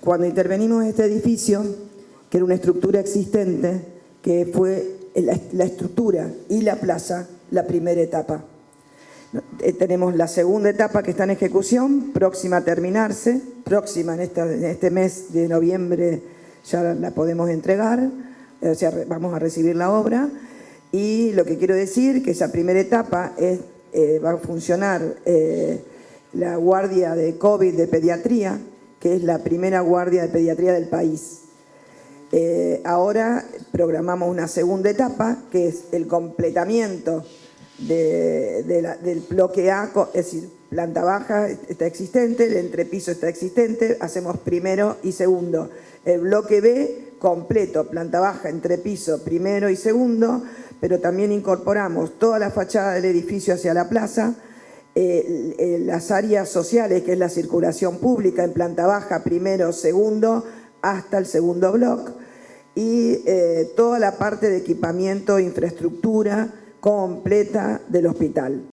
Cuando intervenimos en este edificio, que era una estructura existente, que fue la, estructura y la plaza, la primera etapa. Eh, tenemos la segunda etapa que está en ejecución, próxima a terminarse, próxima en, este mes de noviembre ya la podemos entregar, o sea, vamos a recibir la obra. Y lo que quiero decir que esa primera etapa eh, va a funcionar eh, la guardia de COVID de pediatría, que es la primera guardia de pediatría del país. Eh, ahora programamos una segunda etapa, que es el completamiento del bloque A, es decir, planta baja está existente, el entrepiso está existente, hacemos primero y segundo. El bloque B, completo, planta baja, entrepiso, primero y segundo, pero también incorporamos toda la fachada del edificio hacia la plaza, eh, las áreas sociales, que es la circulación pública en planta baja, primero, segundo, hasta el segundo bloque, y eh, toda la parte de equipamiento, infraestructura completa del hospital.